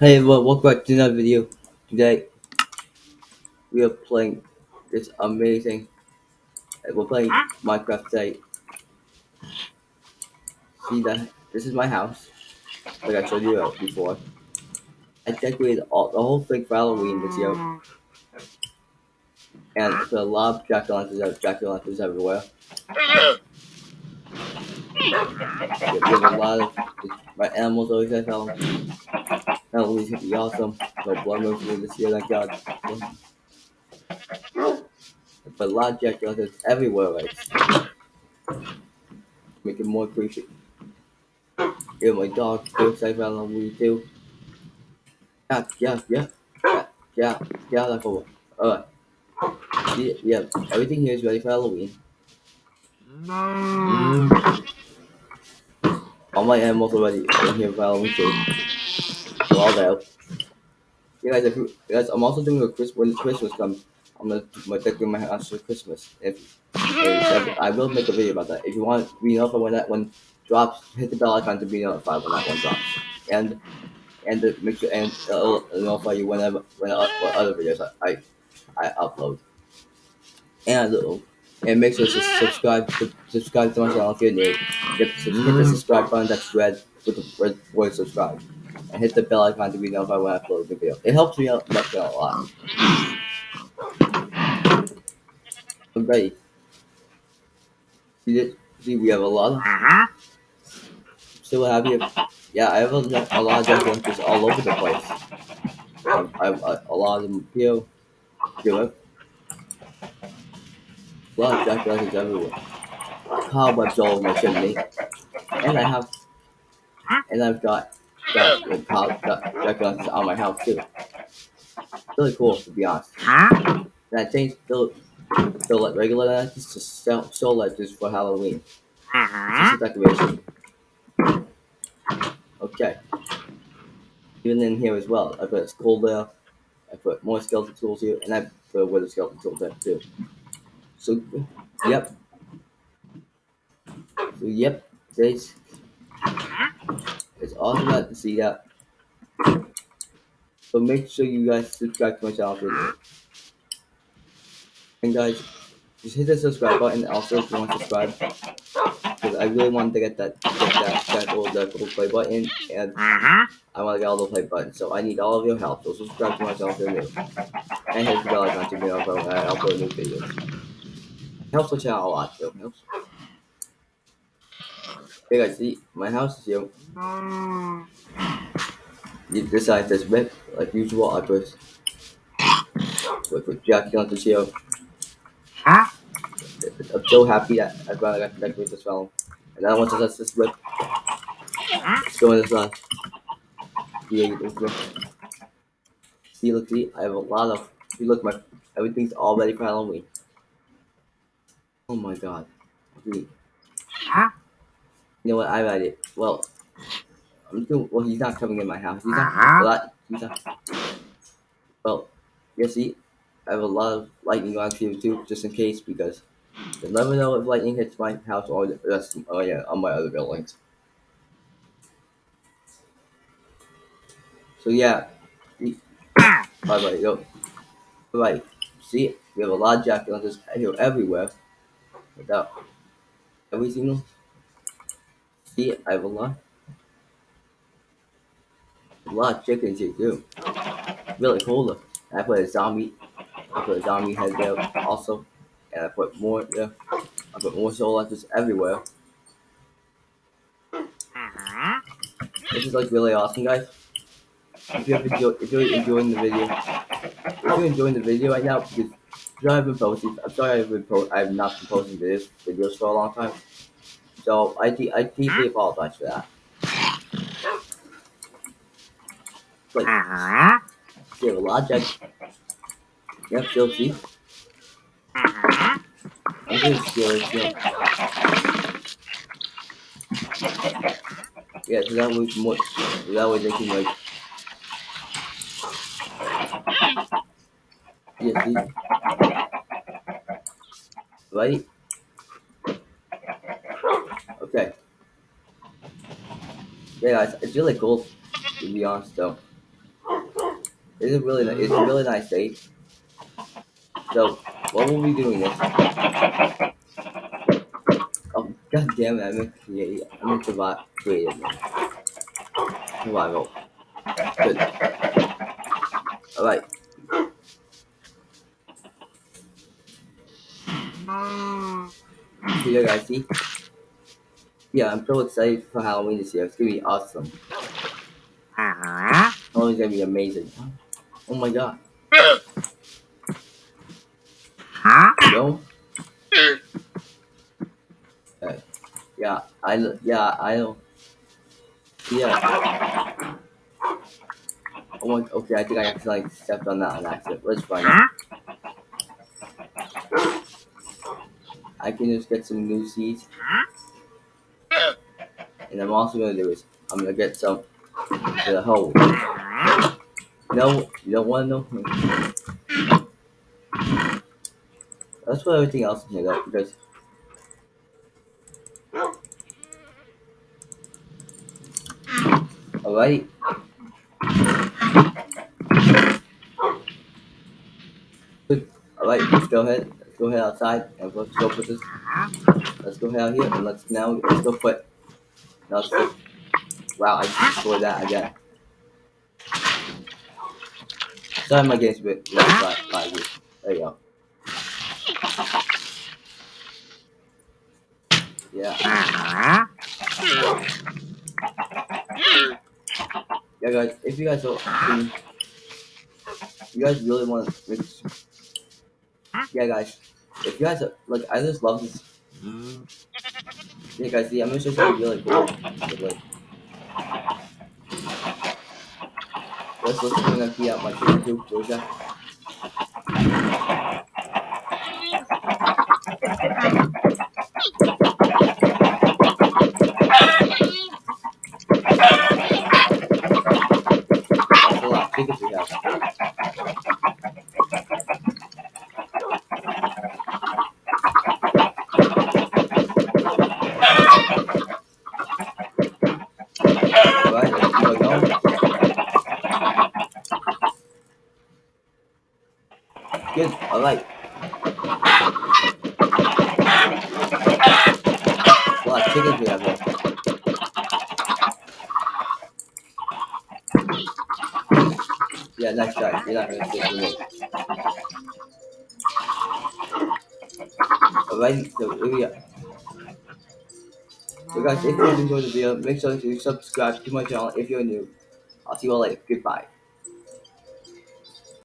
Hey everyone, welcome back to another video. Today we are playing this amazing. uh, We're playing Minecraft today. See that? This is my house, like I showed you before. I decorated all the whole thing for Halloween this year, and put a lot of jack o' lanterns, jack o' lanterns everywhere. Have a lot of my animals always have Halloween's gonna be awesome. No blood moves this year, thank God. But a lot of jack lanterns everywhere, right? Make it more creepy. Yeah, my dog still excited about Halloween too. Yeah, yeah, yeah, yeah, yeah, yeah, like over. Alright. Yeah, yeah, everything here is ready for Halloween. Mm. All my animals are ready in here for Halloween too. There. Yeah, guys, if you, guys, I'm also doing a Christmas when Christmas comes. I'm gonna, decorate my house for Christmas. If, if I will make a video about that. If you want to be notified when that one drops, hit the bell icon to be notified when that one drops. And and make sure and it'll notify you whenever when uh, other videos I, I I upload. And uh, and make sure to subscribe to, subscribe to my channel if you're new. Hit the subscribe button that's red with the red word subscribe. And hit the bell icon to be notified when I upload the video. It helps me out, out a lot. I'm ready. See? See we have a lot of still have you yeah, I have a, a lot of lunches all over the place. Um, I have a, a lot of them here. Here, a lot of jack lunches everywhere. Cobwebs all over my chimney, and I have, and I've got got, got, got jack on my house too. Really cool to be honest. And I changed the the like, regular lanterns to show, soul lanterns for Halloween. Just a decoration. Okay. Even in here as well, I put a skull there. I put more skeleton tools here, and I put a wither skeleton tool there too. So, yep. So, yep. This it's awesome to see that. So make sure you guys subscribe to my channel And guys, just hit the subscribe button also if you want to subscribe. Because I really want to get that get that that gold that gold play button and mm-hmm. I want to get all the play buttons. So I need all of your help. So subscribe to my channel if you're new. And hit the bell icon to be notified when I upload new videos. It helps the channel a lot too. It helps. Hey guys, see my house is here. You decide this bit like usual. I put with, with Jackie on the here. I'm so happy that I finally got to decorate this film. And then once I touch this rip, let's go in this line. Yeah, this rip. See, look, see, I have a lot of. See, look, my everything's all ready for Halloween. Oh my god. See. You know what? I read it. Well, I'm doing. Well, he's not coming in my house. He's not. Uh-huh. Well, he's not. Well, you see, I have a lot of lightning on here too, just in case, because you'll never know if lightning hits my house or the rest. Oh yeah, on my other buildings. So yeah, bye bye yo, bye. See, we have a lot of jack lanterns here everywhere. Without every single. See, I have a lot. A lot of chickens here too. Really cool look. I put a zombie. I put a zombie head there also. And I put more there. I put more soul lanterns everywhere. This is like really awesome, guys. If you're, enjoy, if you're enjoying the video, if you're enjoying the video right now, because I haven't posted, I'm sorry I haven't po I have not been posting videos, videos for a long time. So I, I deeply apologize for that. You have a lot of. Yep, still see. I'm just scared. Yeah, so that was more. So that way they can like. Yeah, see. Right. Okay. Yeah, guys, it's really cool. To be honest, though. It's a really, it's a really nice day. So, what will we be doing this? Oh, god damn it! I meant to create. I meant to survive. Creative. Survival. Good. All right. So yeah, guys, see? Yeah, I'm so excited for Halloween this year. It's gonna be awesome. Halloween's gonna be amazing. Oh my god. No? Uh, yeah, I yeah, I. Yeah. Oh my, okay, I think I accidentally stepped on that on accident. Let's find. I can just get some new seeds. And I'm also gonna do is I'm gonna get some to the hole. No, you don't wanna know? Let's put everything else in here though, because Alright. Alright, let's go ahead. Let's go ahead outside and let's go put this. Let's go ahead out here and let's now let's go put. Now let's. Wow, I destroyed that again. Sorry, my game's a bit you. There you go. Yeah. Yeah, guys, if you guys don't, you guys really want to, yeah, guys, if you guys like, I just love this. Yeah, guys, see, I'm just gonna really cool. Like, like, let's bring that key out my chicken Georgia. Good, alright. A lot of chickens we have here. Yeah, nice try. You're not gonna get me. Alright, so here we are. So guys, if you enjoyed the video, make sure to subscribe to my channel if you're new. I'll see you all later. Goodbye.